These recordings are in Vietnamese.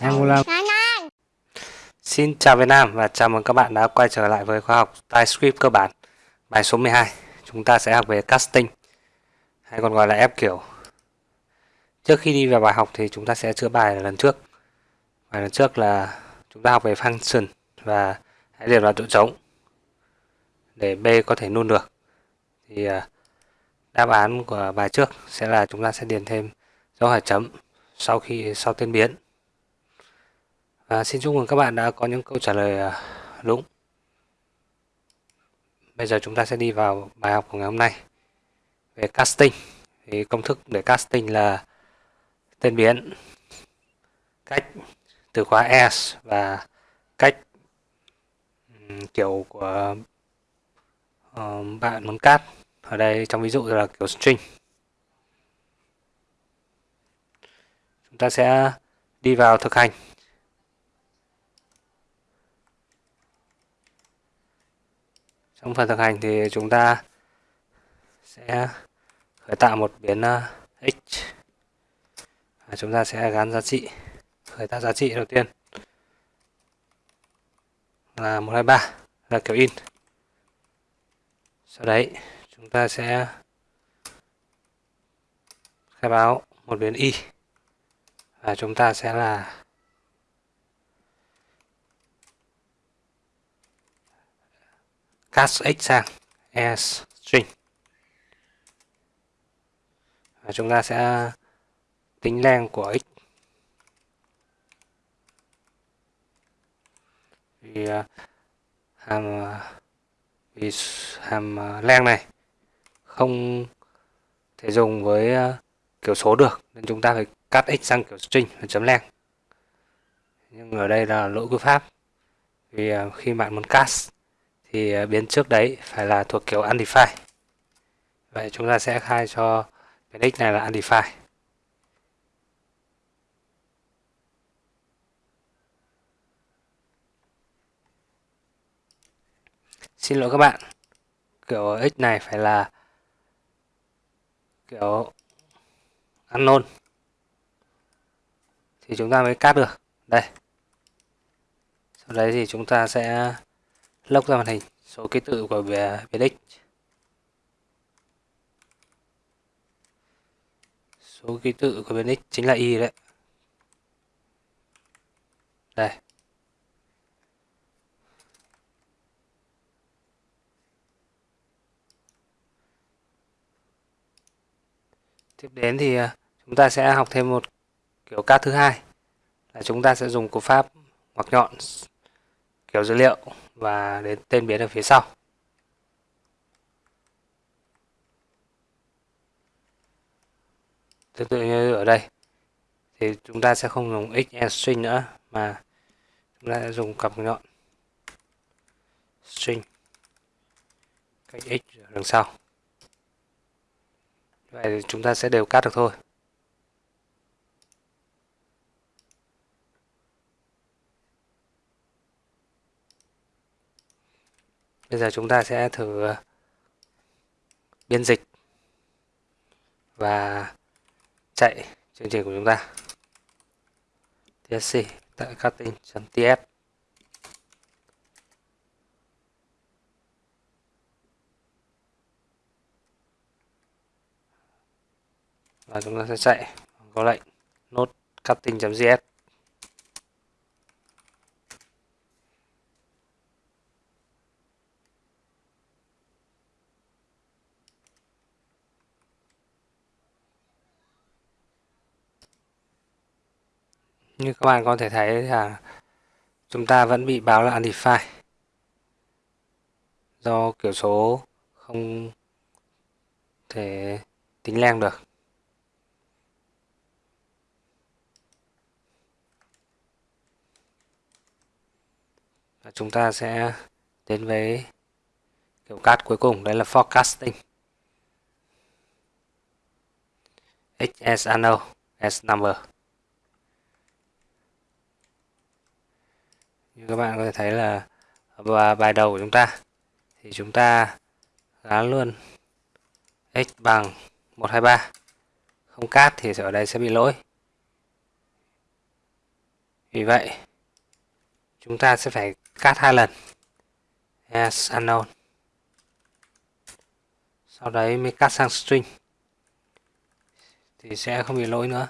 Angular Xin chào Việt Nam và chào mừng các bạn đã quay trở lại với khóa học TypeScript cơ bản Bài số 12 Chúng ta sẽ học về casting hay còn gọi là ép kiểu. Trước khi đi vào bài học thì chúng ta sẽ chữa bài lần trước. Bài lần trước là chúng ta học về function và hãy liệt vào chỗ trống để B có thể null được. Thì à, đáp án của bài trước sẽ là chúng ta sẽ điền thêm dấu hỏi chấm sau khi sau tên biến. Và xin chúc mừng các bạn đã có những câu trả lời à, đúng. Bây giờ chúng ta sẽ đi vào bài học của ngày hôm nay về casting. Thì công thức để casting là tên biến cách từ khóa s và cách ừ, kiểu của uh, bạn muốn cắt ở đây trong ví dụ là kiểu string. Chúng ta sẽ đi vào thực hành. Trong phần thực hành thì chúng ta sẽ khởi tạo một biến ờ, uh, x và chúng ta sẽ gắn giá trị khởi tạo giá trị đầu tiên là 123 là kiểu in. Sau đấy chúng ta sẽ khai báo một biến y. Và chúng ta sẽ là cast x sang s string. Và chúng ta sẽ tính len của x. Vì à, hàm à, vì hàm à, len này không thể dùng với ờ, kiểu số được, nên chúng ta phải cắt x sang kiểu string và chấm len. Nhưng ở đây là lỗi cú pháp. Vì ờ, khi bạn muốn cast thì ờ, biến trước đấy phải là thuộc kiểu undefined. Vậy chúng ta sẽ khai cho biến x này là undefined. Xin lỗi các bạn. Kiểu x này phải là kiểu ăn nôn. Thì chúng ta mới cắt được. Đây. Sau đấy thì chúng ta sẽ lốc ra màn hình, số ký tự của biến x số ký tự của biến x chính là y đấy. Đây. Tiếp đến thì à, chúng ta sẽ học thêm một kiểu cát thứ hai, là chúng ta sẽ dùng cú pháp ngoặc nhọn, kiểu dữ liệu và đến tên biến ở phía sau. Tương tự như ở đây, thì chúng ta sẽ không dùng x and string nữa, mà chúng ta sẽ dùng cặp nhọn string, cách x ở đằng sau vậy thì chúng ta sẽ đều cắt được thôi. Bây giờ chúng ta sẽ thử ờ, biên dịch và chạy chương trình của chúng ta. Tsc tại cutting.ts và chúng ta sẽ chạy. Có lệnh. Nốt cutting.js như các bạn có thể thấy là chúng ta vẫn bị báo là undefined. Do kiểu số không thể tính len được. Chúng ta sẽ đến với kiểu cắt cuối cùng, đấy là forecasting. XS as S number. Như các bạn có thể thấy là và bài đầu của chúng ta, thì chúng ta gán luôn x bằng 123 không cát thì ở đây sẽ bị lỗi. Vì vậy, chúng ta sẽ phải cắt hai lần. As unknown sau đấy mới cắt sang string. Thì sẽ không bị lỗi nữa.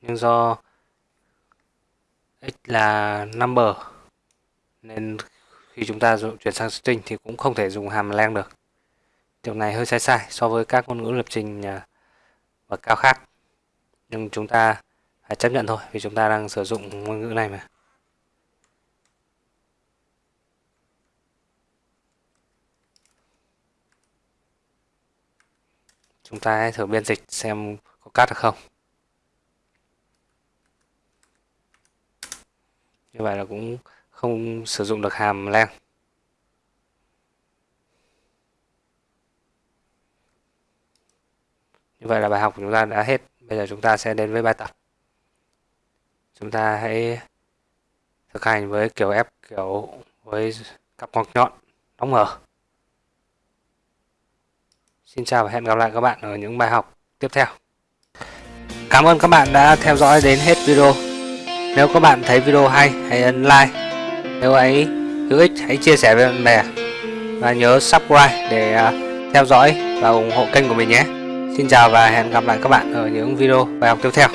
Nhưng do x là number, nên khi chúng ta chuyển sang string thì cũng không thể dùng hàm lang được. Điều này hơi sai sai so với các ngôn ngữ lập trình à, bậc cao khác. Nhưng chúng ta phải chấp nhận thôi, vì chúng ta đang sử dụng ngôn ngữ này mà. Chúng ta hãy thử biên dịch xem có cắt được không. Như vậy là cũng không sử dụng được hàm len như vậy là bài học của chúng ta đã hết. Bây giờ chúng ta sẽ đến với bài tập chúng ta hãy thực hành với kiểu ép kiểu với cặp ngoặc nhọn đóng mở Xin chào và hẹn gặp lại các bạn ở những bài học tiếp theo. Cảm ơn các bạn đã theo dõi đến hết video. Nếu các bạn thấy video hay, hãy ấn like. Nếu ấy hữu ích, hãy chia sẻ với bạn bè. Và nhớ subscribe để à, theo dõi và ủng hộ kênh của mình nhé. Xin chào và hẹn gặp lại các bạn ở những video bài học tiếp theo.